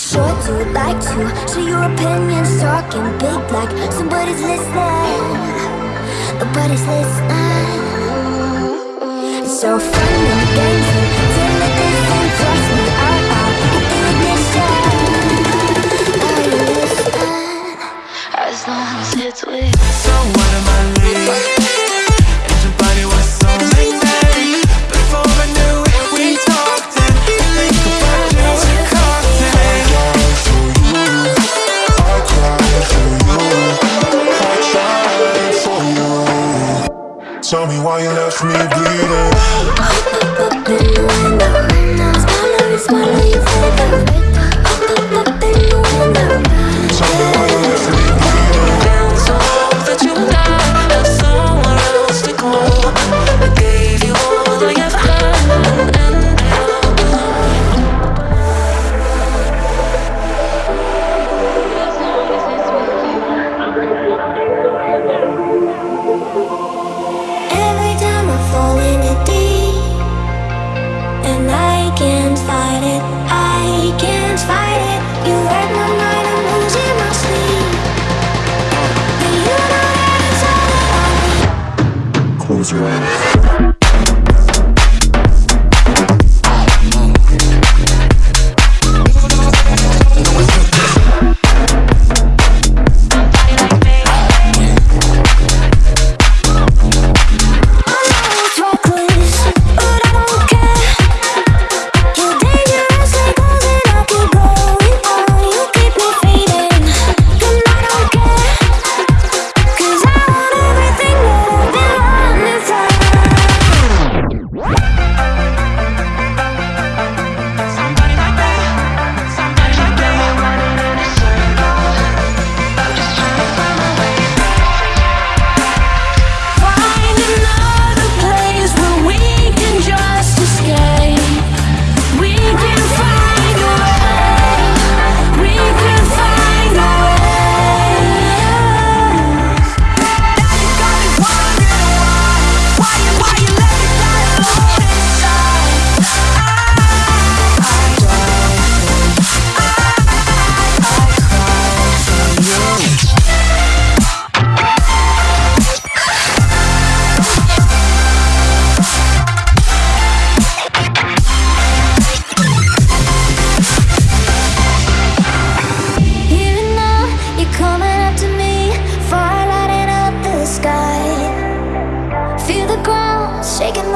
sure to like to Share your opinions, talking big like Somebody's listening. Nobody's listening. So fun and games me Are you listening? As long as it's with someone. me bleed. lose your ass.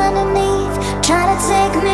underneath, try to take me